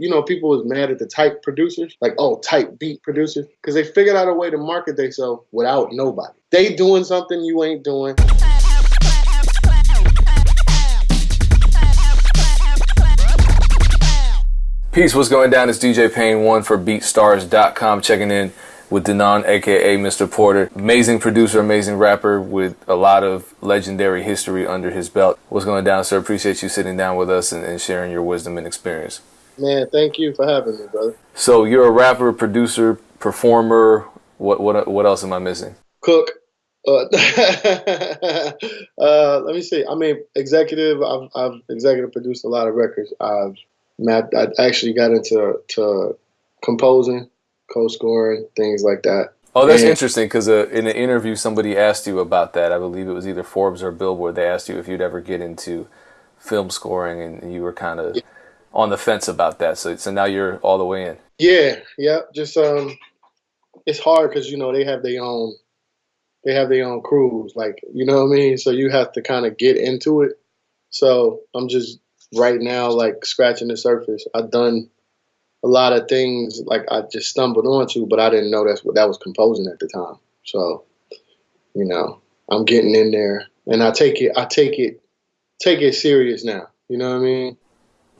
you know, people was mad at the type producers, like, oh, type beat producers, because they figured out a way to market themselves without nobody. They doing something you ain't doing. Peace, what's going down? It's DJ Pain 1 for BeatStars.com checking in with Denaun, aka Mr. Porter. Amazing producer, amazing rapper with a lot of legendary history under his belt. What's going down, sir? Appreciate you sitting down with us and, and sharing your wisdom and experience. Man, thank you for having me, brother. So you're a rapper, producer, performer. What what what else am I missing? Cook. Uh, uh, let me see. I mean, executive. I've, I've executive produced a lot of records. I've I actually got into to composing, co-scoring, things like that. Oh, that's and, interesting because uh, in an interview, somebody asked you about that. I believe it was either Forbes or Billboard. They asked you if you'd ever get into film scoring, and you were kind of yeah. On the fence about that. So, so now you're all the way in. Yeah, yeah. Just um, it's hard because you know they have their own, they have their own crews. Like you know what I mean. So you have to kind of get into it. So I'm just right now like scratching the surface. I've done a lot of things like I just stumbled onto, but I didn't know that's what that was composing at the time. So, you know, I'm getting in there, and I take it, I take it, take it serious now. You know what I mean?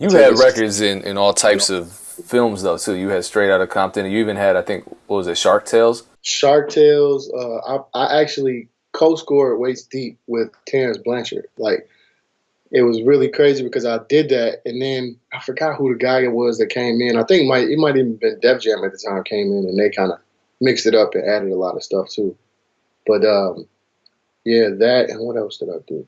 You had records in in all types of films though too. You had Straight Outta Compton. You even had, I think, what was it, Shark Tales? Shark Tales. Uh, I, I actually co-scored Waist Deep with Terence Blanchard. Like it was really crazy because I did that, and then I forgot who the guy it was that came in. I think it might it might even been Def Jam at the time came in, and they kind of mixed it up and added a lot of stuff too. But um, yeah, that and what else did I do?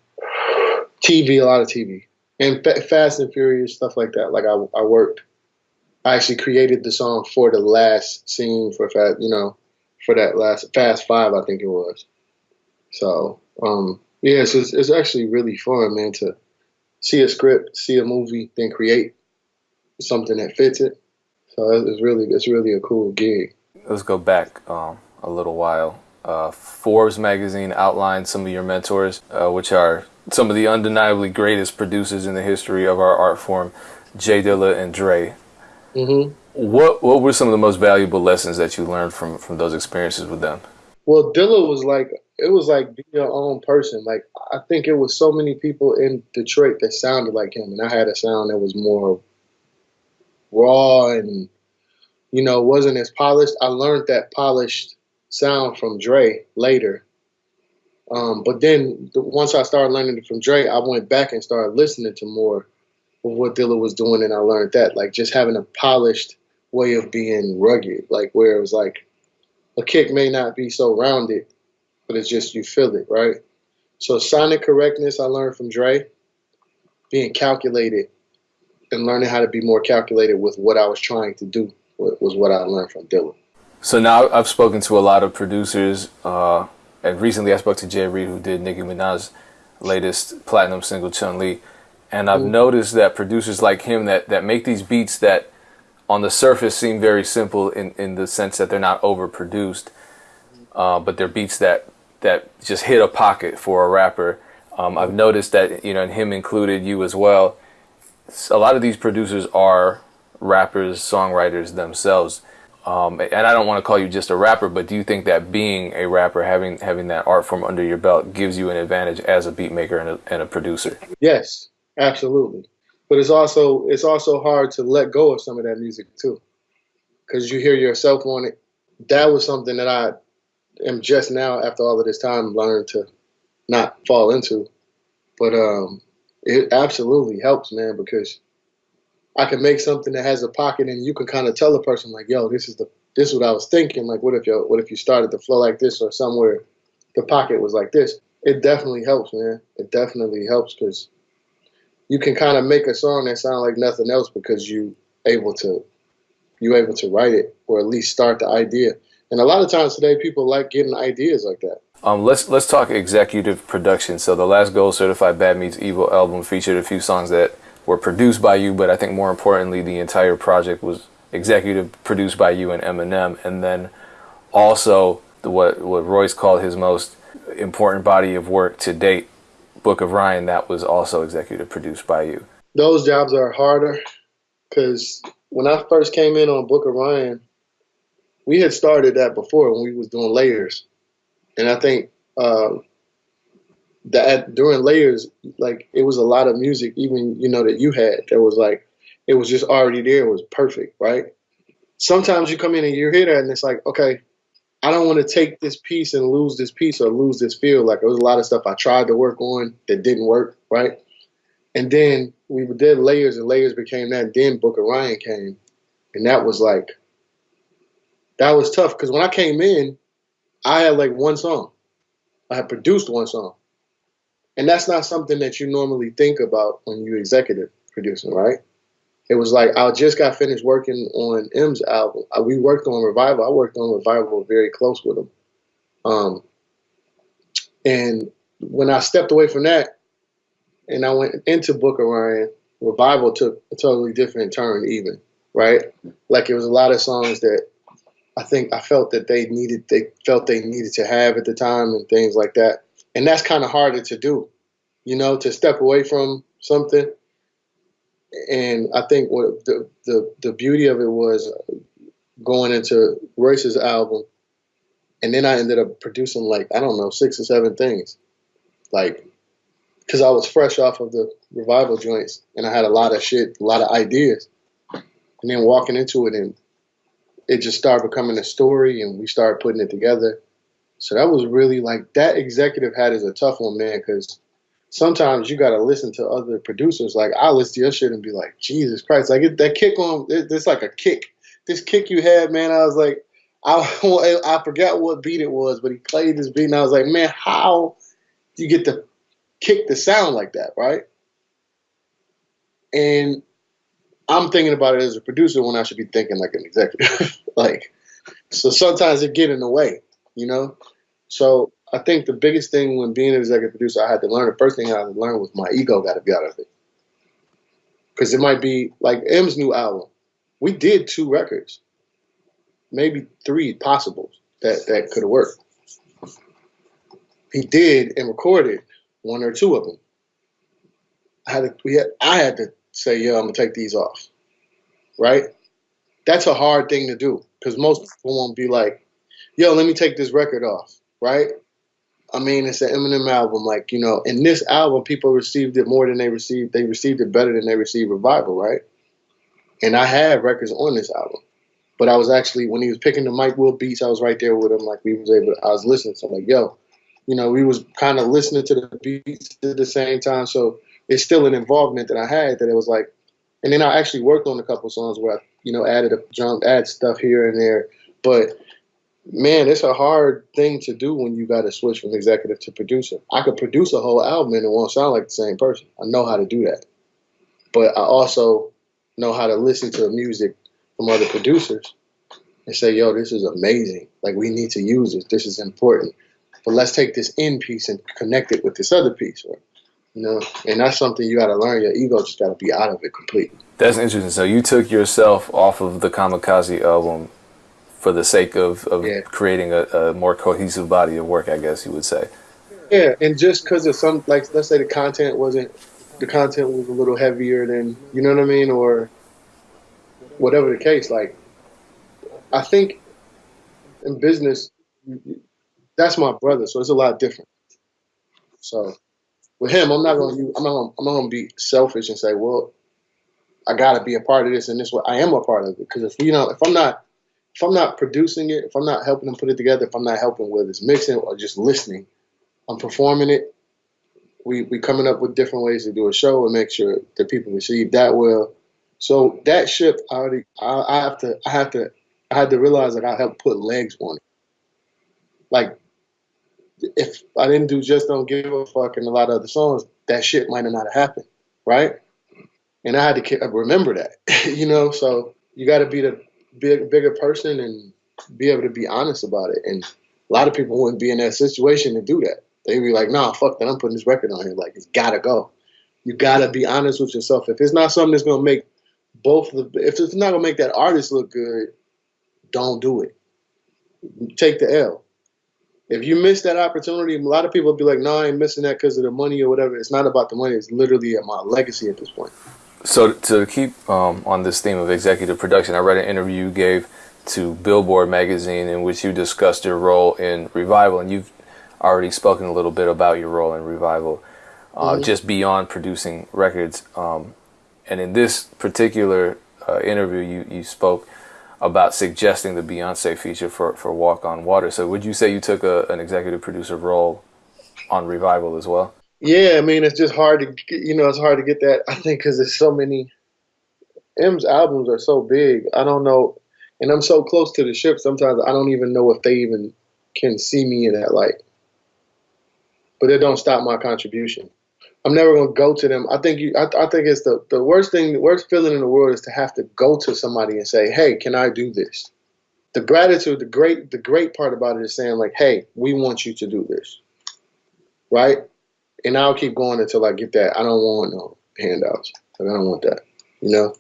TV, a lot of TV, and Fast and Furious stuff like that. Like I, I worked. I actually created the song for the last scene for Fast, you know, for that last Fast Five, I think it was. So um, yeah, it's, it's actually really fun, man, to see a script, see a movie, then create something that fits it. So it's really it's really a cool gig. Let's go back um, a little while. Uh, Forbes magazine outlined some of your mentors, uh, which are some of the undeniably greatest producers in the history of our art form, J Dilla and Dre. Mm-hmm. What what were some of the most valuable lessons that you learned from from those experiences with them? Well, Dilla was like it was like be your own person. Like I think it was so many people in Detroit that sounded like him, and I had a sound that was more raw and you know wasn't as polished. I learned that polished sound from Dre later. Um, but then the, once I started learning it from Dre, I went back and started listening to more of what Dilla was doing, and I learned that like just having a polished way of being rugged, like where it was like a kick may not be so rounded, but it's just you feel it, right? So sonic correctness I learned from Dre, being calculated and learning how to be more calculated with what I was trying to do was what I learned from Dilla. So now I've spoken to a lot of producers, uh, and recently I spoke to J. Reid, who did Nicki Minaj's latest platinum single, Chun Li, and I've mm-hmm. noticed that producers like him that that make these beats that on the surface seem very simple in, in the sense that they're not overproduced, uh, but they're beats that that just hit a pocket for a rapper. Um, I've noticed that you know, and him included, you as well. A lot of these producers are rappers, songwriters themselves. Um, and I don't want to call you just a rapper, but do you think that being a rapper, having having that art form under your belt, gives you an advantage as a beat maker and a, and a producer? Yes, absolutely but it's also it's also hard to let go of some of that music too, because you hear yourself on it. That was something that I am just now after all of this time learned to not fall into, but um, it absolutely helps, man, because I can make something that has a pocket, and you can kind of tell a person like, "Yo, this is the this is what I was thinking." Like, what if you what if you started to flow like this, or somewhere the pocket was like this? It definitely helps, man. It definitely helps because you can kind of make a song that sound like nothing else because you able to you able to write it or at least start the idea. And a lot of times today, people like getting ideas like that. Um, let's let's talk executive production. So the last Gold Certified Bad Meets Evil album featured a few songs that were produced by you, but I think more importantly, the entire project was executive produced by you and Eminem, and then also the, what what Royce called his most important body of work to date, Book of Ryan that was also executive produced by you? Those jobs are harder because when I first came in on Book of Ryan, we had started that before when we was doing layers, and I think uh, that during layers, like it was a lot of music, even you know that you had that was like it was just already there. It was perfect, right? Sometimes you come in and you hear that, and it's like, okay, I don't want to take this piece and lose this piece or lose this feel. Like there was a lot of stuff I tried to work on that didn't work, right? And then we did layers, and layers became that. Then Book of Ryan came, and that was like that was tough because when I came in, I had like one song. I had produced one song. And that's not something that you normally think about when you executive producing, right? It was like I just got finished working on M's album. I, we worked on Revival. I worked on Revival very close with him. Um, and when I stepped away from that and I went into Book of Ryan, Revival took a totally different turn, even, right? Like it was a lot of songs that I think I felt that they needed they felt they needed to have at the time and things like that. And that's kind of harder to do, you know, to step away from something. And I think what the the, the beauty of it was uh, going into Royce's album, and then I ended up producing like I don't know six or seven things, like because I was fresh off of the revival joints and I had a lot of shit, a lot of ideas, and then walking into it and it just started becoming a story and we started putting it together. So that was really like that executive hat is a tough one, man, because sometimes you got to listen to other producers. Like I listen to your shit and be like, Jesus Christ, like it, that kick on, it, it's like a kick. This kick you had, man, I was like, I I forgot what beat it was, but he played this beat and I was like, man, how do you get to kick the sound like that, right? And I'm thinking about it as a producer when I should be thinking like an executive. like, so sometimes it get in the way, you know. So I think the biggest thing when being an executive producer, I had to learn. The first thing I had to learn was my ego got to be out of it, because it might be like M's new album. We did two records, maybe three possibles that that could have worked. He did and recorded one or two of them. I had to, we had, I had to say, yo, I'm gonna take these off. Right? That's a hard thing to do because most people won't be like, yo, let me take this record off. Right? I mean, it's an Eminem album. Like, you know, in this album, people received it more than they received. They received it better than they received Revival, right? And I had records on this album. But I was actually, when he was picking the Mike Will beats, I was right there with him. Like, we was able, I was listening. So I'm like, yo, you know, we was kind of listening to the beats at the same time. So it's still an involvement that I had that it was like, and then I actually worked on a couple songs where I, you know, added a jump, add stuff here and there. But man, it's a hard thing to do when you got to switch from executive to producer. I could produce a whole album and it won't sound like the same person. I know how to do that. But I also know how to listen to music from other producers and say, yo, this is amazing. Like, we need to use this. This is important. But let's take this in piece and connect it with this other piece. You know, and that's something you got to learn. Your ego just got to be out of it completely. That's interesting. So you took yourself off of the Kamikaze album for the sake of, of yeah. creating a, a, more cohesive body of work, I guess you would say. Yeah, and just because of some, like, let's say the content wasn't, the content was a little heavier than, you know what I mean, or whatever the case. Like, I think in business, that's my brother, so it's a lot different. So with him, I'm not gonna I'm not gonna, I'm not gonna be selfish and say, well, I gotta be a part of this and this way. I am a part of it because if you know if I'm not if I'm not producing it, if I'm not helping him put it together, if I'm not helping whether it's mixing or just listening, I'm performing it. We we coming up with different ways to do a show and make sure that people receive that well. So that ship, I already I, I have to I have to I had to realize that I help put legs on it. Like if I didn't do just don't give a fuck and a lot of other songs, that shit might not have not happened, right? And I had to remember that, you know. So you got to be the big, bigger person and be able to be honest about it. And a lot of people wouldn't be in that situation to do that. They'd be like, "Nah, fuck that. I'm putting this record on here. Like, it's gotta go." You gotta be honest with yourself. If it's not something that's gonna make both the, if it's not gonna make that artist look good, don't do it. Take the L if you miss that opportunity, a lot of people be like, "No, I ain't missing that because of the money or whatever." It's not about the money. It's literally my legacy at this point. So to keep um, on this theme of executive production, I read an interview you gave to Billboard magazine in which you discussed your role in Revival, and you've already spoken a little bit about your role in Revival, uh, mm-hmm. just beyond producing records. Um, and in this particular uh, interview, you, you spoke about suggesting the Beyonce feature for, for Walk on Water. So would you say you took a, an executive producer role on Revival as well? Yeah, I mean, it's just hard to, get, you know, it's hard to get that. I think because there's so many, M's albums are so big. I don't know, and I'm so close to the ship. Sometimes I don't even know if they even can see me in that light. But it don't stop my contribution. I'm never gonna go to them. I think you. I, I think it's the the worst thing, the worst feeling in the world is to have to go to somebody and say, "Hey, can I do this?" The gratitude, the great, the great part about it is saying like, "Hey, we want you to do this," right? And I'll keep going until I get that. I don't want no handouts. Like, I don't want that. You know,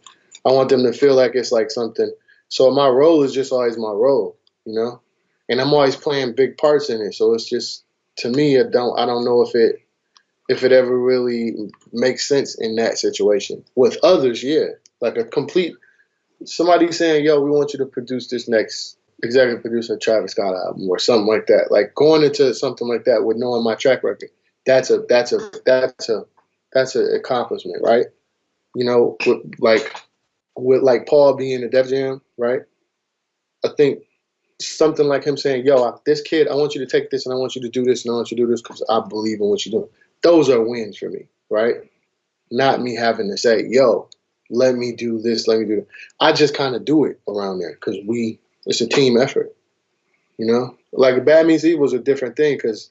I want them to feel like it's like something. So my role is just always my role. You know, and I'm always playing big parts in it. So it's just to me, I don't. I don't know if it if it ever really makes sense in that situation. With others, yeah, like a complete somebody saying, "Yo, we want you to produce this next executive producer Travis Scott album or something like that." Like going into something like that with knowing my track record, that's a that's a that's a that's an accomplishment, right? You know, with, like with like Paul being a Def Jam, right? I think something like him saying, "Yo, this kid, I want you to take this and I want you to do this and I want you to do this because I believe in what you're doing." Those are wins for me, right? Not me having to say, yo, let me do this, let me do that. I just kind of do it around there because we, it's a team effort, you know? Like Bad Evil was a different thing because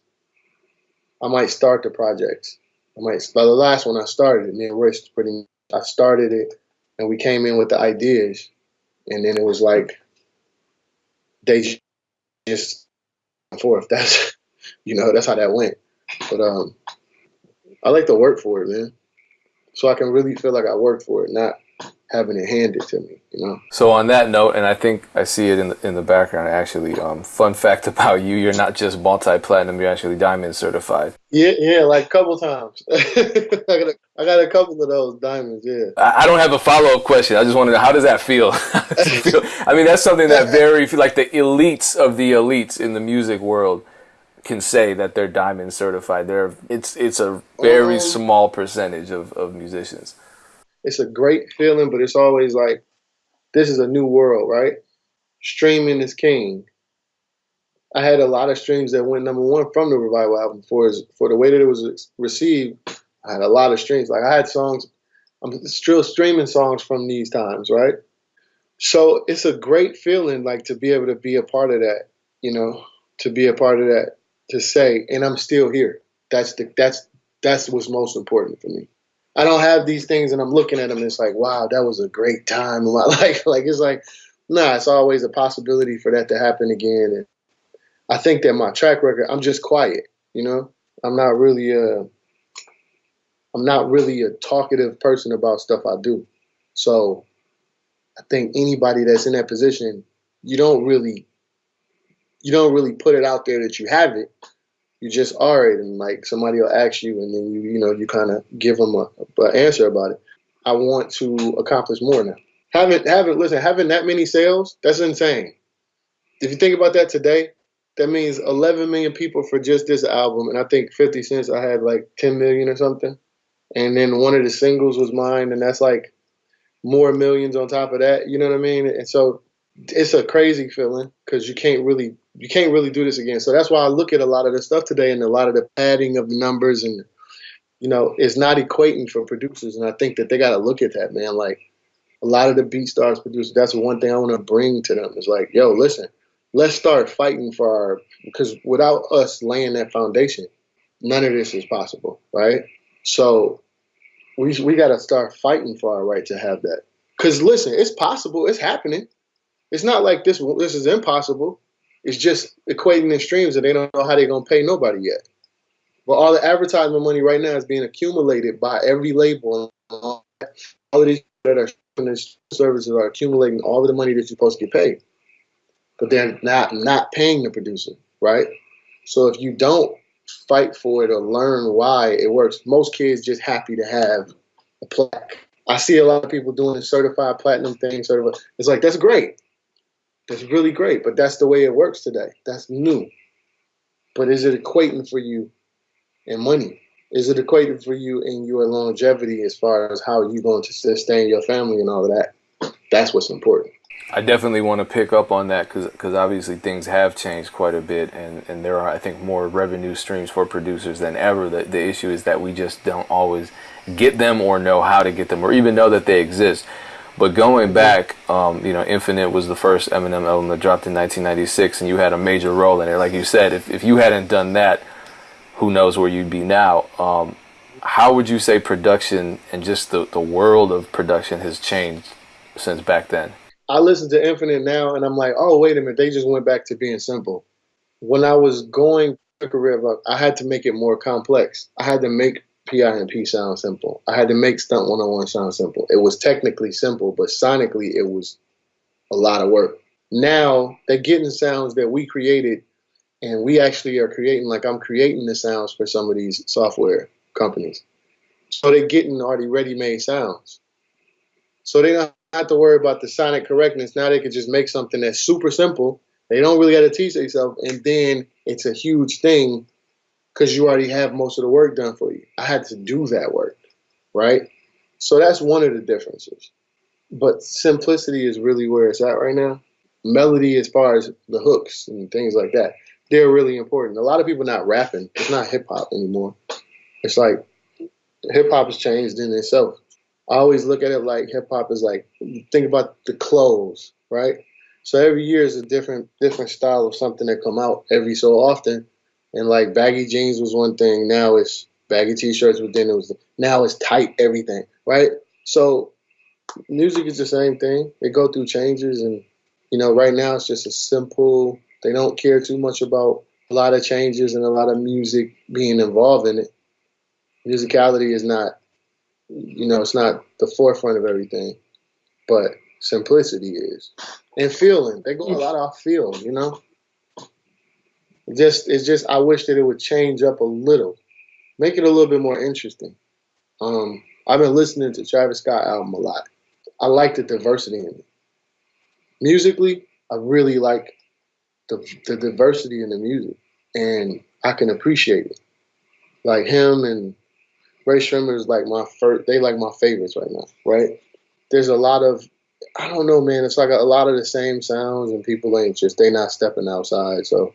I might start the projects. I might, the last one I started me and Royce pretty, I started it and we came in with the ideas and then it was like, they just forth. That's, you know, that's how that went. But um, I like to work for it, man. So I can really feel like I worked for it, not having it handed to me, you know. So on that note, and I think I see it in the, in the background. Actually, um, fun fact about you: you're not just multi-platinum; you're actually diamond certified. Yeah, yeah, like a couple times. I, got a, I got a couple of those diamonds. Yeah. I, I don't have a follow-up question. I just wanted to know how does that feel? feel? I mean, that's something that very like the elites of the elites in the music world can say that they're diamond certified. They're it's it's a very um, small percentage of, of musicians. It's a great feeling, but it's always like this is a new world, right? Streaming is king. I had a lot of streams that went number one from the revival album for for the way that it was received. I had a lot of streams. Like I had songs, I'm still streaming songs from these times, right? So it's a great feeling, like to be able to be a part of that. You know, to be a part of that to say, and I'm still here. That's the that's that's what's most important for me. I don't have these things, and I'm looking at them. And it's like, wow, that was a great time in my life. Like it's like, nah, it's always a possibility for that to happen again. And I think that my track record, I'm just quiet. You know, I'm not really a, I'm not really a talkative person about stuff I do. So I think anybody that's in that position, you don't really you don't really put it out there that you have it. You just are it, and like somebody will ask you, and then you you know you kind of give them a, a answer about it. I want to accomplish more now. Having having listen, having that many sales, that's insane. If you think about that today, that means 11 million people for just this album, and I think 50 Cent I had like 10 million or something, and then one of the singles was mine, and that's like more millions on top of that. You know what I mean? And so it's a crazy feeling because you can't really you can't really do this again. So that's why I look at a lot of the stuff today and a lot of the padding of the numbers and you know it's not equating for producers. And I think that they got to look at that, man. Like a lot of the BeatStars producers, that's one thing I want to bring to them is like, yo, listen, let's start fighting for our because without us laying that foundation, none of this is possible, right? So we we got to start fighting for our right to have that. Because listen, it's possible, it's happening. It's not like this. This is impossible. It's just equating the streams, and they don't know how they're gonna pay nobody yet. But all the advertisement money right now is being accumulated by every label. All of these that are services are accumulating all of the money that you're supposed to get paid, but they're not not paying the producer, right? So if you don't fight for it or learn why it works, most kids just happy to have a plaque I see a lot of people doing certified platinum thing. Certified. It's like that's great. That's really great, but that's the way it works today. That's new. But is it equating for you in money? Is it equating for you in your longevity as far as how you're going to sustain your family and all of that? That's what's important. I definitely want to pick up on that because obviously things have changed quite a bit, and, and there are I think more revenue streams for producers than ever. The, the issue is that we just don't always get them or know how to get them or even know that they exist. But going back, um, you know, Infinite was the first Eminem album that dropped in 1996, and you had a major role in it. Like you said, if, if you hadn't done that, who knows where you'd be now. Um, how would you say production and just the, the world of production has changed since back then? I listen to Infinite now and I'm like, oh, wait a minute, they just went back to being simple. When I was going career, I had to make it more complex. I had to make PIMP sound simple. I had to make Stunt 101 sound simple. It was technically simple, but sonically it was a lot of work. Now they're getting sounds that we created and we actually are creating like I'm creating the sounds for some of these software companies. So they're getting already ready-made sounds. So they don't have to worry about the sonic correctness. Now they can just make something that's super simple. They don't really got to teach themselves, and then it's a huge thing because you already have most of the work done for you. I had to do that work, right? So that's one of the differences. But simplicity is really where it's at right now. Melody, as far as the hooks and things like that, they're really important. A lot of people not rapping. It's not hip hop anymore. It's like hip hop has changed in itself. I always look at it like hip hop is like think about the clothes, right? So every year is a different different style of something that come out every so often. And like baggy jeans was one thing. Now it's baggy t-shirts. But then it was now it's tight everything, right? So music is the same thing. They go through changes, and you know, right now it's just a simple. They don't care too much about a lot of changes and a lot of music being involved in it. Musicality is not, you know, it's not the forefront of everything, but simplicity is, and feeling. They go a lot off feel, you know just it's just I wish that it would change up a little, make it a little bit more interesting. Um, I've been listening to Travis Scott album a lot. I like the diversity in it. Musically, I really like the the diversity in the music, and I can appreciate it. Like him and Rae Sremmurd is like my first. They like my favorites right now. Right? There's a lot of I don't know, man. It's like a, a lot of the same sounds, and people ain't just they not stepping outside. So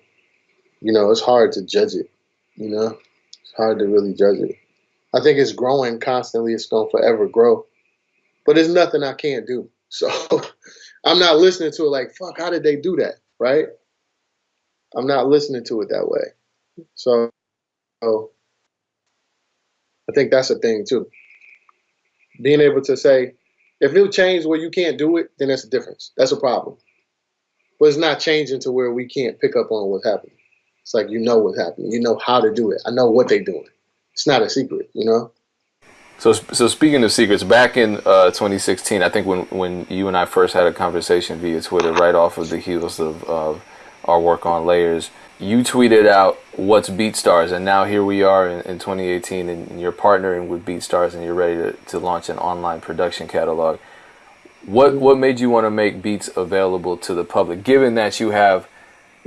you know, it's hard to judge it. You know, it's hard to really judge it. I think it's growing constantly. It's going to forever grow. But there's nothing I can't do. So I'm not listening to it like, fuck, how did they do that? Right? I'm not listening to it that way. So, so I think that's a thing too. Being able to say, if it changed where you can't do it, then that's a difference. That's a problem. But it's not changing to where we can't pick up on what's happening. It's like you know what's happening. You know how to do it. I know what they're doing. It's not a secret, you know. So, so speaking of secrets, back in uh, 2016, I think when when you and I first had a conversation via Twitter, right off of the heels of, of our work on layers, you tweeted out what's BeatStars, and now here we are in, in 2018, and you're partnering with BeatStars, and you're ready to, to launch an online production catalog. What what made you want to make beats available to the public, given that you have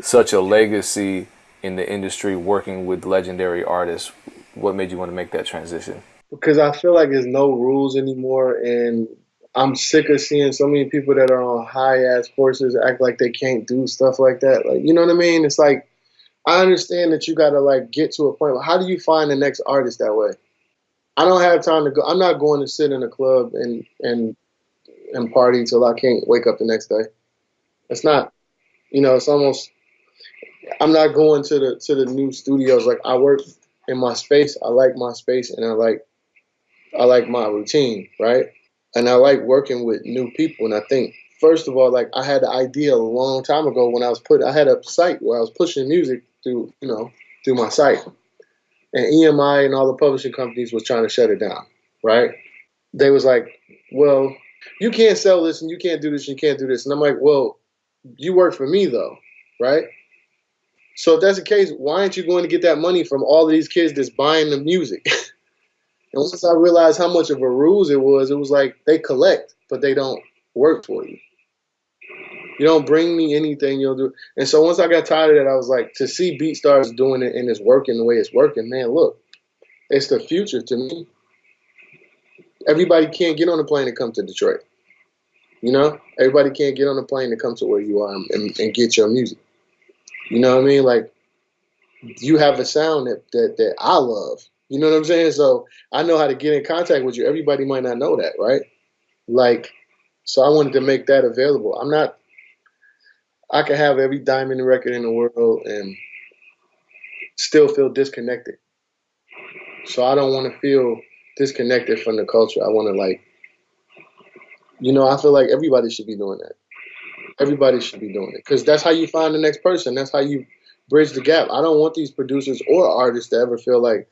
such a legacy in the industry working with legendary artists. What made you want to make that transition? Because I feel like there's no rules anymore, and I'm sick of seeing so many people that are on high ass horses act like they can't do stuff like that. Like, you know what I mean? It's like I understand that you got to like get to a point. How do you find the next artist that way? I don't have time to go. I'm not going to sit in a club and and and party till I can't wake up the next day. It's not, you know, it's almost I'm not going to the to the new studios. Like I work in my space. I like my space, and I like I like my routine, right? And I like working with new people. And I think first of all, like I had the idea a long time ago when I was put. I had a site where I was pushing music through, you know, through my site, and EMI and all the publishing companies was trying to shut it down, right? They was like, well, you can't sell this and you can't do this and you can't do this. And I'm like, well, you work for me though, right? So if that's the case, why aren't you going to get that money from all of these kids that's buying the music? And once I realized how much of a ruse it was, it was like they collect, but they don't work for you. You don't bring me anything, you'll do. And so once I got tired of that, I was like, to see BeatStars doing it and it's working the way it's working, man, look, it's the future to me. Everybody can't get on a plane and come to Detroit. You know, everybody can't get on a plane to come to where you are and, and get your music. You know what I mean? Like, you have a sound that, that that I love. You know what I'm saying? So I know how to get in contact with you. Everybody might not know that, right? Like, so I wanted to make that available. I'm not. I can have every diamond record in the world and still feel disconnected. So I don't want to feel disconnected from the culture. I want to like, you know, I feel like everybody should be doing that. Everybody should be doing it because that's how you find the next person. That's how you bridge the gap. I don't want these producers or artists to ever feel like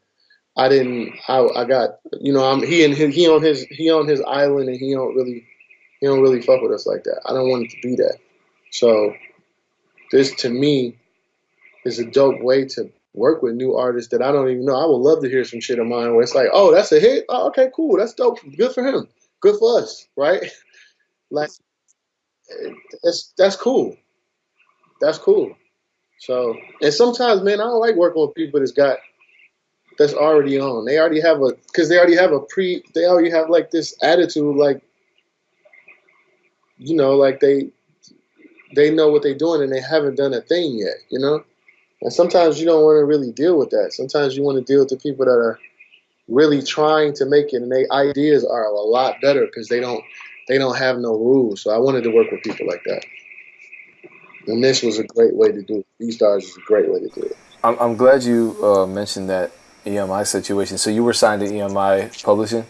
I didn't. I, I got you know. I'm he and he on his he on his island and he don't really he don't really fuck with us like that. I don't want it to be that. So this to me is a dope way to work with new artists that I don't even know. I would love to hear some shit of mine where it's like, oh, that's a hit. Oh, okay, cool. That's dope. Good for him. Good for us, right? Like, that's that's cool. That's cool. So, and sometimes, man, I don't like working with people that's got that's already on. They already have a because they already have a pre. They already have like this attitude, like you know, like they they know what they're doing and they haven't done a thing yet. You know, and sometimes you don't want to really deal with that. Sometimes you want to deal with the people that are really trying to make it, and their ideas are a lot better because they don't they don't have no rules. So I wanted to work with people like that. And this was a great way to do it. BeatStars is a great way to do it. I'm, I'm glad you uh, mentioned that EMI situation. So you were signed to EMI Publishing?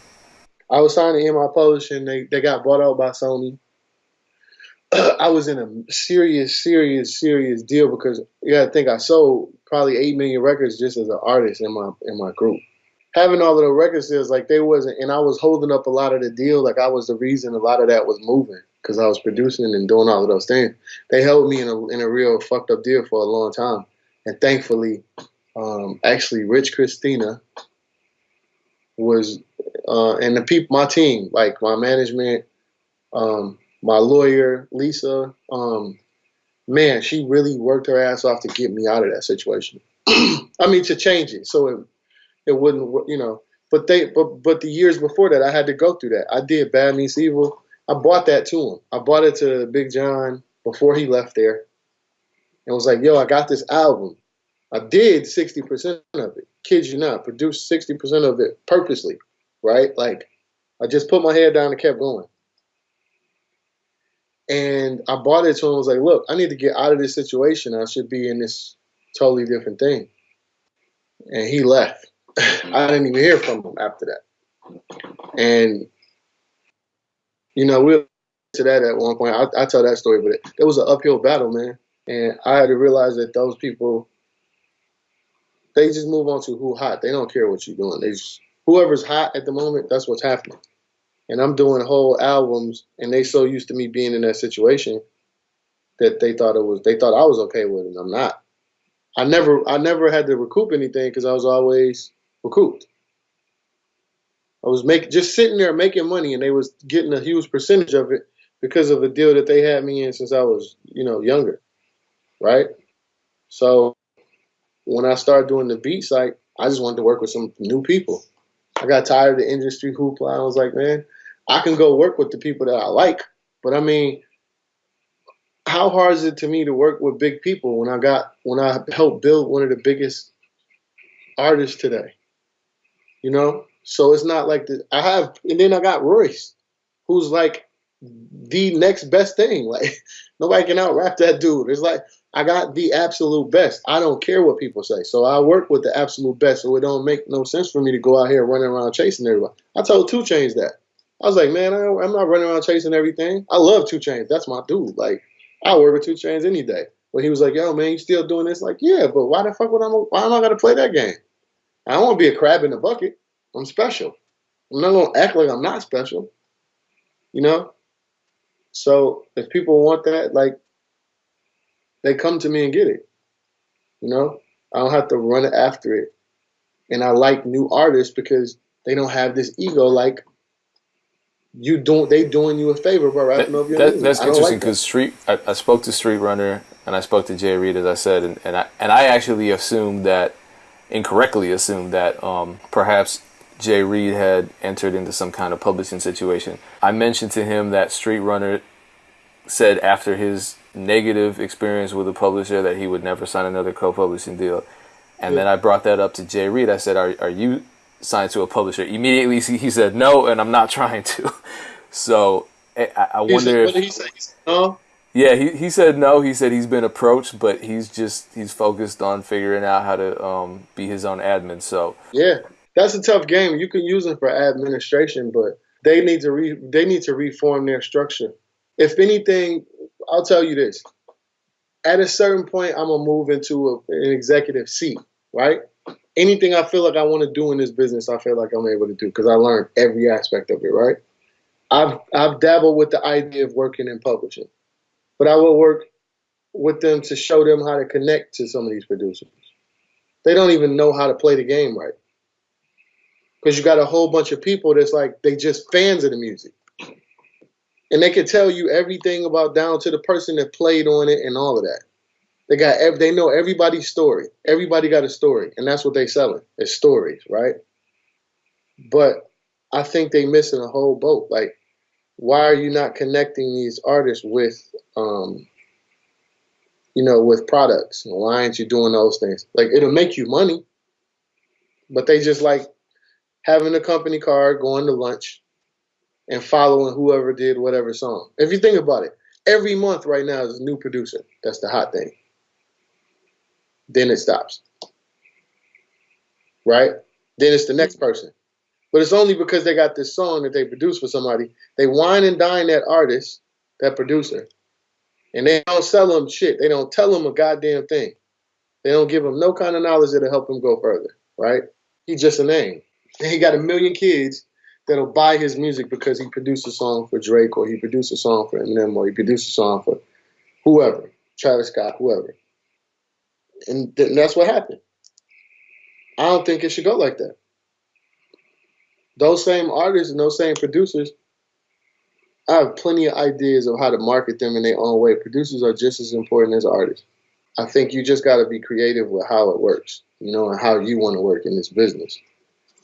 I was signed to EMI Publishing. They, they got bought out by Sony. I was in a serious, serious, serious deal because you got to think I sold probably eight million records just as an artist in my in my group. Having all of the record sales, like they wasn't, and I was holding up a lot of the deal. Like I was the reason a lot of that was moving because I was producing and doing all of those things. They held me in a in a real fucked up deal for a long time, and thankfully, um, actually, Rich Christina was, uh, and the people, my team, like my management, um, my lawyer Lisa, um, man, she really worked her ass off to get me out of that situation. I mean, to change it so it it wouldn't, you know. But they, but but the years before that, I had to go through that. I did Bad Meets Evil. I bought that to him. I bought it to Big John before he left there, and was like, "Yo, I got this album. I did sixty percent of it. Kid you not, produced sixty percent of it purposely, right? Like, I just put my head down and kept going." And I bought it to him. I was like, "Look, I need to get out of this situation. I should be in this totally different thing." And he left. I didn't even hear from him after that. And you know, we'll to that at one point. I, I tell that story, but it, it was an uphill battle, man. And I had to realize that those people, they just move on to who hot. They don't care what you're doing. They just, whoever's hot at the moment, that's what's happening. And I'm doing whole albums, and they so used to me being in that situation that they thought it was. They thought I was okay with it. I'm not. I never, I never had to recoup anything because I was always recouped. I was making just sitting there making money, and they was getting a huge percentage of it because of a deal that they had me in since I was, you know, younger, right? So when I started doing the beat site, I just wanted to work with some new people. I got tired of the industry hoopla. I was like, man, I can go work with the people that I like, but I mean, how hard is it to me to work with big people when I got when I helped build one of the biggest artists today? You know, so it's not like the, I have, and then I got Royce, who's like the next best thing. Like nobody can out rap that dude. It's like I got the absolute best. I don't care what people say. So I work with the absolute best. So it don't make no sense for me to go out here running around chasing everybody. I told 2 Chainz that. I was like, man, I, am not running around chasing everything. I love 2 Chainz. That's my dude. Like I work with 2 Chainz any day. But he was like, yo, man, you still doing this? Like, yeah, but why the fuck would I? Why am I gonna play that game? I don't want to be a crab in the bucket. I'm special. I'm not gonna act like I'm not special. You know? So if people want that, like they come to me and get it. You know? I don't have to run after it. And I like new artists because they don't have this ego like you don't they doing you a favor by that, your that, That's interesting because like Street. I, I, spoke to StreetRunner and I spoke to J. Reid as I said, and, and I and I actually assumed that incorrectly assumed that um, perhaps J. Reid had entered into some kind of publishing situation. I mentioned to him that StreetRunner said after his negative experience with a publisher that he would never sign another co-publishing deal. And yeah. then I brought that up to J. Reid. I said, "Are are you signed to a publisher?" Immediately he said, "No," and I'm not trying to. so I, I wonder. Said, what did he say? No. Yeah, he, he said no. He said he's been approached, but he's just he's focused on figuring out how to um, be his own admin. So yeah, that's a tough game. You can use them for administration, but they need to re, they need to reform their structure. If anything, I'll tell you this: at a certain point, I'm gonna move into a, an executive seat, right? Anything I feel like I want to do in this business, I feel like I'm able to do because I learned every aspect of it, right? I've I've dabbled with the idea of working in publishing but I will work with them to show them how to connect to some of these producers. They don't even know how to play the game right. Because you got a whole bunch of people that's like, they just fans of the music. And they can tell you everything about down to the person that played on it and all of that. They got they know everybody's story. Everybody got a story, and that's what they selling. It's stories, right? But I think they missing a whole boat. Like why are you not connecting these artists with um, you know with products? Why aren't you doing those things? Like it'll make you money but they just like having a company card going to lunch and following whoever did whatever song. If you think about it every month right now is a new producer. That's the hot thing. Then it stops. Right? Then it's the next person but it's only because they got this song that they produced for somebody. They wine and dine that artist, that producer, and they don't sell them shit. They don't tell them a goddamn thing. They don't give them no kind of knowledge that'll help him go further, right? He's just a name. And he got a million kids that'll buy his music because he produced a song for Drake or he produced a song for Eminem or he produced a song for whoever, Travis Scott, whoever. And th- that's what happened. I don't think it should go like that those same artists and those same producers, I have plenty of ideas of how to market them in their own way. Producers are just as important as artists. I think you just got to be creative with how it works, you know, and how you want to work in this business.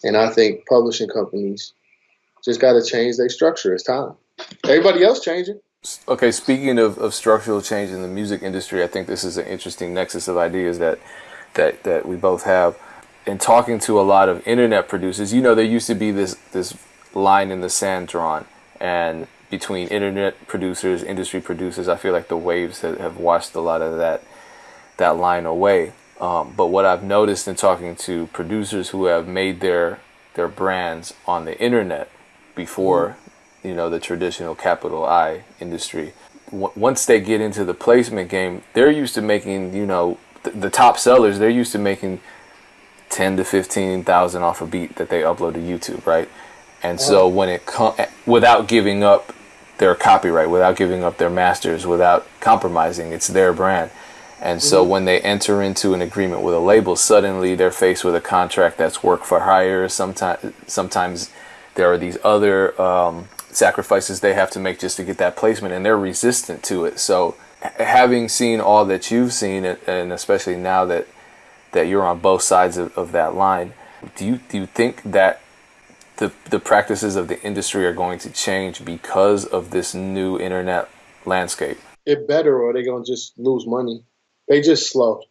And I think publishing companies just got to change their structure. It's time. Everybody else changing. Okay, speaking of, of structural change in the music industry, I think this is an interesting nexus of ideas that that that we both have in talking to a lot of internet producers, you know, there used to be this this line in the sand drawn, and between internet producers, industry producers, I feel like the waves have, have washed a lot of that that line away. Um, but what I've noticed in talking to producers who have made their their brands on the internet before, mm-hmm. you know, the traditional capital I industry, w- once they get into the placement game, they're used to making, you know, th- the top sellers. They're used to making ten to fifteen thousand off a beat that they upload to YouTube, right? And so when it com- without giving up their copyright, without giving up their masters, without compromising, it's their brand. And so mm-hmm. when they enter into an agreement with a label, suddenly they're faced with a contract that's work for hire. Sometimes, sometimes there are these other um, sacrifices they have to make just to get that placement, and they're resistant to it. So, having seen all that you've seen, and especially now that that you're on both sides of, of that line. Do you do you think that the the practices of the industry are going to change because of this new internet landscape? It better, or they're gonna just lose money. They just slow.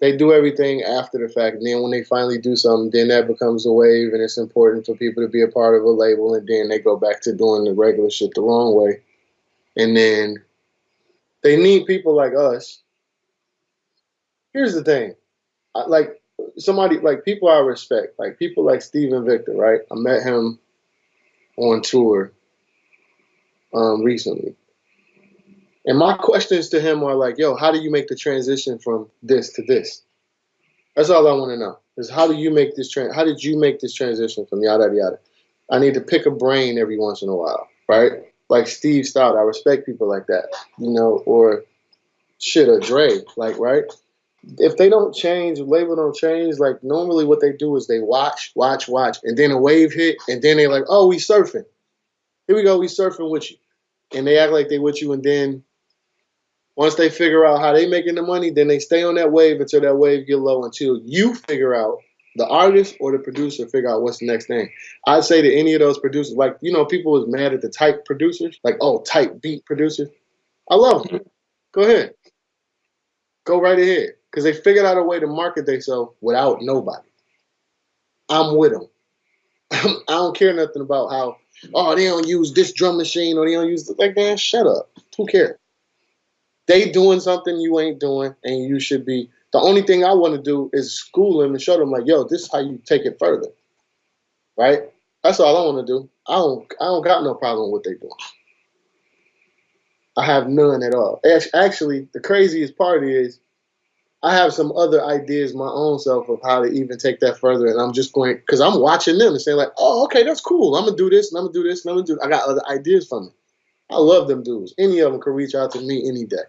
They do everything after the fact, and then when they finally do something, then that becomes a wave, and it's important for people to be a part of a label, and then they go back to doing the regular shit the wrong way, and then they need people like us. Here's the thing like somebody like people I respect, like people like Steven Victor, right? I met him on tour um, recently. And my questions to him are like, yo, how do you make the transition from this to this? That's all I want to know. Is how do you make this trans how did you make this transition from yada yada? I need to pick a brain every once in a while, right? Like Steve Stoute, I respect people like that, you know, or shit, or Dre, like, right? If they don't change, label don't change, like normally what they do is they watch, watch, watch, and then a wave hit, and then they're like, oh, we surfing. Here we go, we surfing with you. And they act like they with you, and then once they figure out how they making the money, then they stay on that wave until that wave get low until you figure out the artist or the producer figure out what's the next thing. I'd say to any of those producers, like you know, people was mad at the type producers, like oh, type beat producers. I love them. Go ahead, go right ahead because they figured out a way to market themselves without nobody. I'm with them. I don't care nothing about how, oh, they don't use this drum machine or they don't use, like, man, shut up. Who cares? They doing something you ain't doing and you should be. The only thing I want to do is school them and show them, like, yo, this is how you take it further. Right? That's all I want to do. I don't, I don't got no problem with what they doing. I have none at all. Actually, the craziest part is I have some other ideas my own self of how to even take that further, and I'm just going because I'm watching them and saying like, oh, okay, that's cool. I'm gonna do this, and I'm gonna do this, and I'm gonna do. I got other ideas from them. I love them dudes. Any of them can reach out to me any day,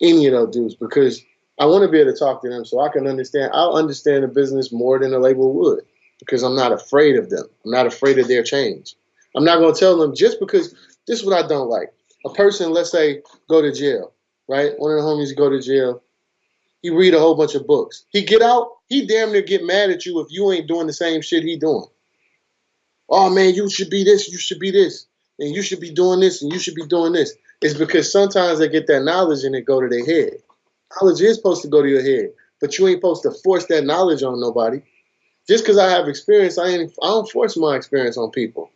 any of those dudes, because I want to be able to talk to them so I can understand. I'll understand the business more than a label would because I'm not afraid of them. I'm not afraid of their change. I'm not gonna tell them just because this is what I don't like. A person, let's say, go to jail, right? One of the homies go to jail he read a whole bunch of books. He get out, he damn near get mad at you if you ain't doing the same shit he doing. Oh man, you should be this, you should be this, and you should be doing this, and you should be doing this. It's because sometimes they get that knowledge and it go to their head. Knowledge is supposed to go to your head, but you ain't supposed to force that knowledge on nobody. Just because I have experience, I ain't I don't force my experience on people.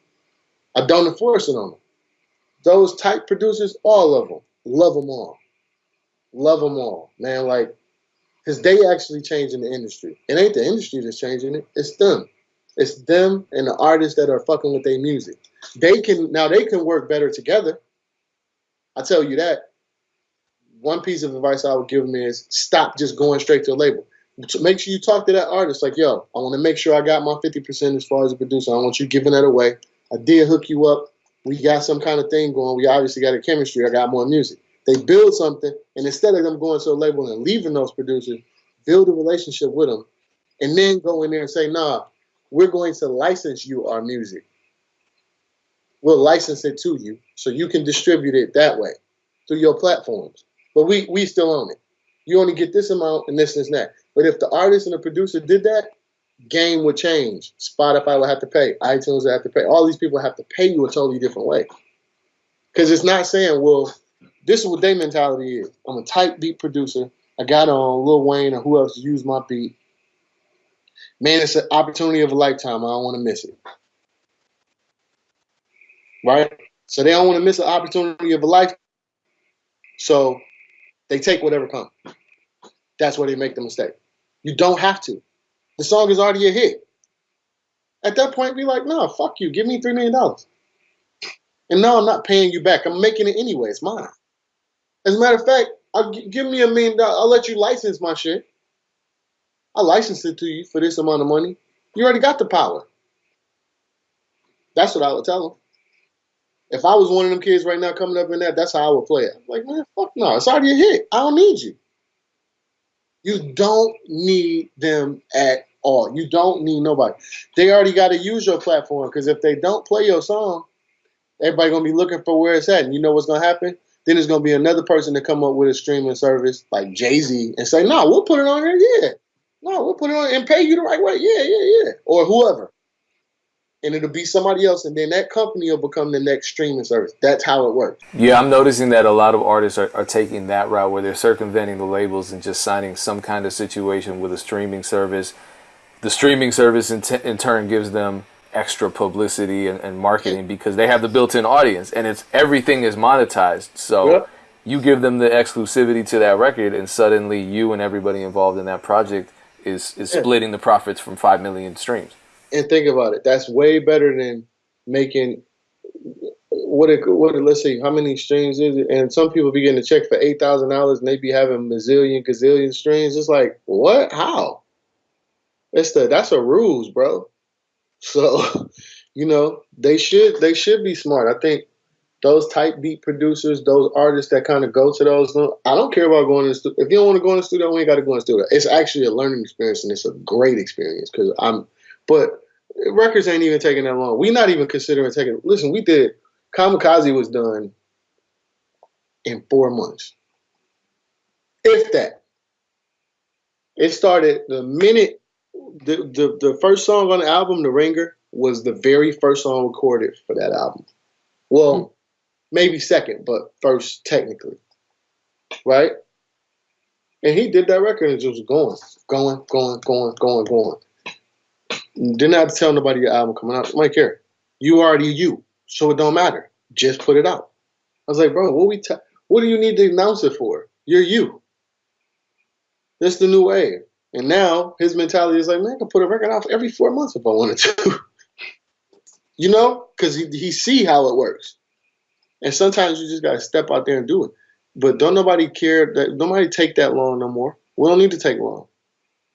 I don't enforce it on them. Those type producers, all of them, love them all, love them all, man. Like because they actually changing the industry. It ain't the industry that's changing it. It's them. It's them and the artists that are fucking with their music. They can now they can work better together. I tell you that. One piece of advice I would give them is stop just going straight to a label. Make sure you talk to that artist like, yo, I want to make sure I got my 50% as far as a producer. I want you giving that away. I did hook you up. We got some kind of thing going. We obviously got a chemistry. I got more music. They build something, and instead of them going to a label and leaving those producers, build a relationship with them, and then go in there and say, "Nah, we're going to license you our music. We'll license it to you, so you can distribute it that way through your platforms. But we we still own it. You only get this amount and this and that. But if the artist and the producer did that, game would change. Spotify would have to pay. iTunes would have to pay. All these people have to pay you a totally different way. Because it's not saying, well, this is what their mentality is. I'm a type beat producer. I got on Lil Wayne or who else used my beat. Man, it's an opportunity of a lifetime. I don't want to miss it. Right? So they don't want to miss an opportunity of a lifetime. So they take whatever comes. That's where they make the mistake. You don't have to. The song is already a hit. At that point, be like, no, fuck you. Give me $3 million. And no, I'm not paying you back. I'm making it anyway. It's mine. As a matter of fact, I'll give me a million dollars. I'll let you license my shit. I'll license it to you for this amount of money. You already got the power. That's what I would tell them. If I was one of them kids right now coming up in that, that's how I would play it. I'm like, man, fuck no. It's already a hit. I don't need you. You don't need them at all. You don't need nobody. They already got to use your platform because if they don't play your song, everybody gonna be looking for where it's at. And you know what's gonna happen? Then there's gonna be another person to come up with a streaming service like Jay Z and say, "No, we'll put it on here, yeah. No, we'll put it on and pay you the right way, yeah, yeah, yeah." Or whoever, and it'll be somebody else, and then that company will become the next streaming service. That's how it works. Yeah, I'm noticing that a lot of artists are, are taking that route where they're circumventing the labels and just signing some kind of situation with a streaming service. The streaming service in, in turn gives them extra publicity and, and marketing because they have the built-in audience and it's everything is monetized. So yep. you give them the exclusivity to that record, and suddenly you and everybody involved in that project is is yeah. splitting the profits from five million streams. And think about it. That's way better than making what it what it, let's see how many streams is it? And some people be getting a check for eight thousand dollars and they be having a zillion gazillion streams. It's like what? How? It's the that's a ruse, bro. So, you know, they should they should be smart. I think those type beat producers, those artists that kind of go to those. Uh, I don't care about going to the. If you don't want to go in the studio, we ain't got to go in the studio. It's actually a learning experience and it's a great experience because I'm. But records ain't even taking that long. We not even considering taking. Listen, we did. Kamikaze was done in four months, if that. It started the minute the, the the first song on the album, "The Ringer," was the very first song recorded for that album. Well, hmm. maybe second, but first technically, right? And he did that record and just going, going, going, going, going, going. Didn't have to tell nobody your album coming out. Mike, here, you already you, so it don't matter. Just put it out. I was like, bro, what we ta- what do you need to announce it for? You're you. This the new wave. And now his mentality is like, man, I can put a record out every four months if I wanted to. you know, because he, he see how it works. And sometimes you just gotta step out there and do it. But don't nobody care that nobody take that long no more. We don't need to take long.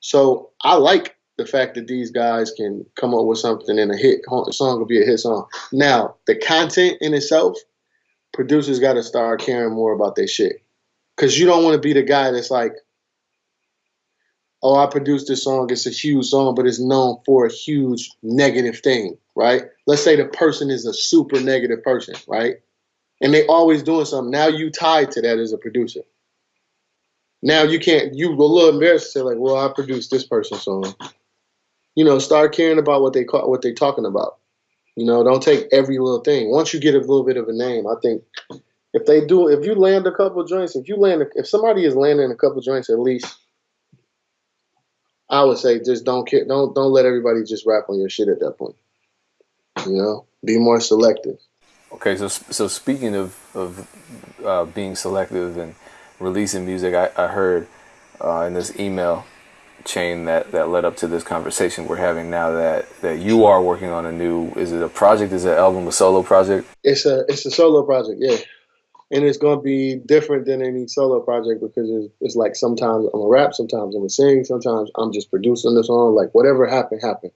So I like the fact that these guys can come up with something and a hit song will be a hit song. Now, the content in itself, producers got to start caring more about their shit. Cause you don't want to be the guy that's like, oh, I produced this song. It's a huge song, but it's known for a huge negative thing, right? Let's say the person is a super negative person, right? And they always doing something. Now you tied to that as a producer. Now you can't. You a little embarrassed to say like, well, I produced this person's song you know, start caring about what they call what they're talking about. You know, don't take every little thing. Once you get a little bit of a name, I think if they do, if you land a couple joints, if you land, if somebody is landing a couple joints at least, I would say just don't care, don't don't let everybody just rap on your shit at that point. You know, be more selective. Okay, so so speaking of of uh, being selective and releasing music, I, I heard uh, in this email chain that that led up to this conversation we're having now that that you are working on a new is it a project is it an album a solo project it's a it's a solo project yeah and it's going to be different than any solo project because it's, it's like sometimes i'm a rap sometimes i'm a sing sometimes i'm just producing the song like whatever happened happened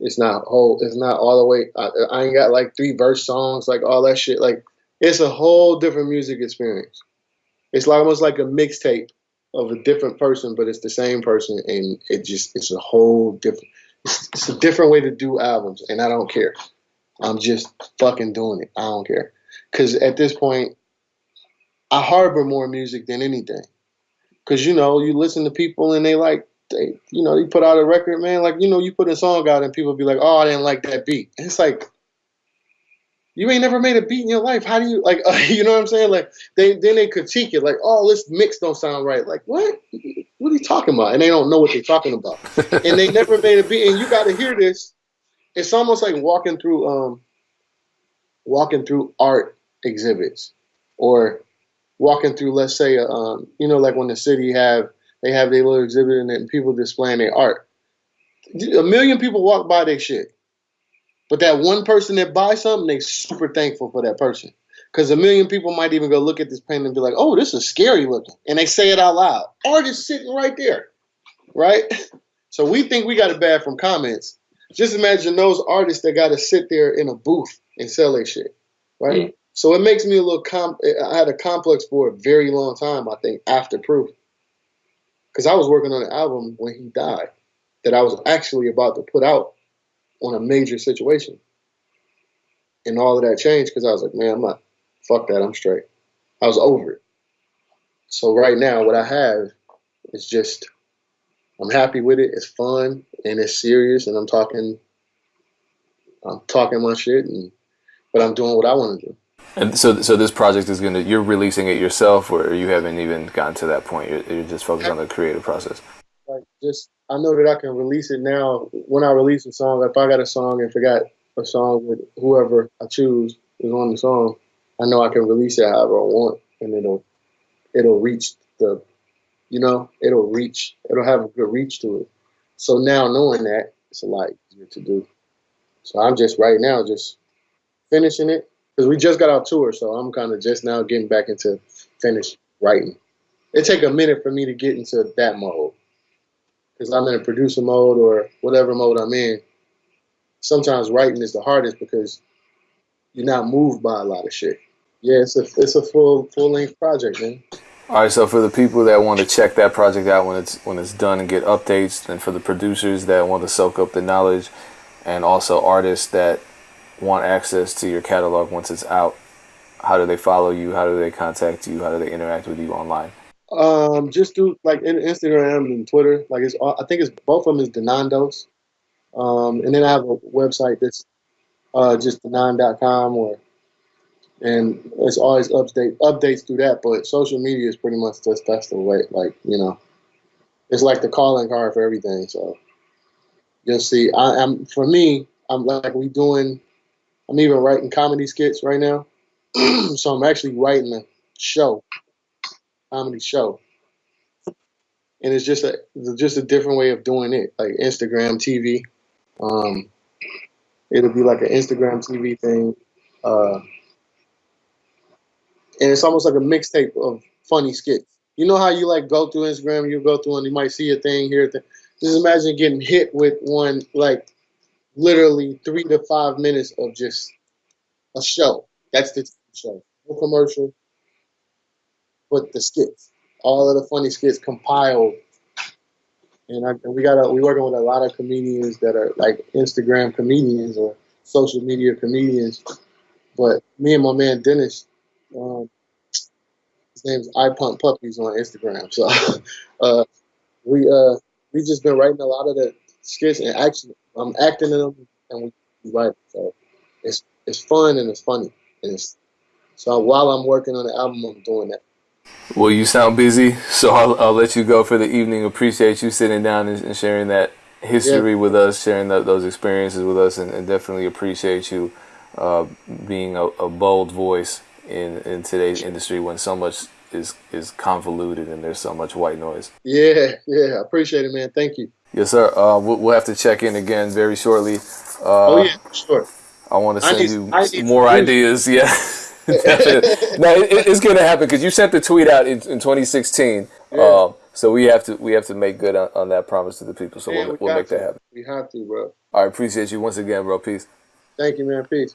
it's not whole it's not all the way I, I ain't got like three verse songs like all that shit like it's a whole different music experience it's like almost like a mixtape of a different person, but it's the same person, and it just it's a whole different. It's, it's a different way to do albums, and I don't care. I'm just fucking doing it. I don't care, because at this point, I harbor more music than anything. Because you know, you listen to people and they like they, you know, you put out a record, man. Like you know, you put a song out and people be like, "Oh, I didn't like that beat." And it's like, you ain't never made a beat in your life. How do you like? Uh, you know what I'm saying? Like they then they critique it, like, oh, this mix don't sound right. Like what? What are you talking about? And they don't know what they're talking about. and they never made a beat. And you got to hear this. It's almost like walking through um walking through art exhibits or walking through, let's say, um, you know, like when the city have they have their little exhibit and people displaying their art. A million people walk by their shit but that one person that buys something, they super thankful for that person. Because a million people might even go look at this painting and be like, oh, this is scary looking. And they say it out loud. Art is sitting right there. Right? So we think we got it bad from comments. Just imagine those artists that got to sit there in a booth and sell their shit. Right? Mm-hmm. So it makes me a little comp. I had a complex for a very long time, I think, after Proof. Because I was working on an album when he died that I was actually about to put out on a major situation. And all of that changed because I was like, man, I'm not, fuck that, I'm straight. I was over it. So right now, what I have is just, I'm happy with it. It's fun and it's serious, and I'm talking, I'm talking my shit, and but I'm doing what I want to do. And so, so this project is gonna, you're releasing it yourself, or you haven't even gotten to that point. You're, you're just focused on the creative process. Like just I know that I can release it now. When I release a song, if I got a song and forgot a song with whoever I choose is on the song, I know I can release it however I want, and it'll it'll reach the, you know, it'll reach, it'll have a good reach to it. So now knowing that, it's a lot easier to do. So I'm just right now just finishing it because we just got our tour, so I'm kind of just now getting back into finish writing. It take a minute for me to get into that mode because I'm in a producer mode or whatever mode I'm in, sometimes writing is the hardest because you're not moved by a lot of shit. Yeah, it's a it's a full full length project, man. All right, so for the people that want to check that project out when it's when it's done and get updates, and for the producers that want to soak up the knowledge, and also artists that want access to your catalog once it's out, how do they follow you? How do they contact you? How do they interact with you online? Um, just do like Instagram and Twitter. Like it's, I think it's both of them is Denandos. Um, and then I have a website that's uh, just denaun.com or and it's always update updates through that. But social media is pretty much just that's the way. Like you know, it's like the calling card for everything. So you'll see. I, am for me. I'm like we doing. I'm even writing comedy skits right now. so I'm actually writing a show, comedy show, and it's just a just a different way of doing it, like Instagram TV. Um, it'll be like an Instagram TV thing. Uh, and it's almost like a mixtape of funny skits. You know how you like go through Instagram, you go through and you might see a thing here. Just imagine getting hit with one like literally three to five minutes of just a show. That's the show. No commercial, but the skits. All of the funny skits compiled. And, I, and we got we working with a lot of comedians that are like Instagram comedians or social media comedians. But me and my man Dennis, um, his name's I Pump Puppies on Instagram. So uh, we uh, we just been writing a lot of the skits and actually I'm acting in them and we write. So it's it's fun and it's funny and it's so while I'm working on the album, I'm doing that. Well, you sound busy, so I'll, I'll let you go for the evening. Appreciate you sitting down and, and sharing that history yeah. with us, sharing the, those experiences with us, and, and definitely appreciate you uh, being a, a bold voice in in today's industry when so much is is convoluted and there's so much white noise. Yeah, yeah, I appreciate it, man. Thank you. Yes, sir. Uh, we'll, we'll, have to check in again very shortly. Uh, oh yeah, sure. I want to send need, you more ideas. Yeah. no, it, it's going to happen because you sent the tweet out in, in 2016. Yeah. Um, so we have to we have to make good on, on that promise to the people. So yeah, we'll, we will make to. that happen. We have to, bro. I appreciate you once again, bro. Peace. Thank you, man. Peace.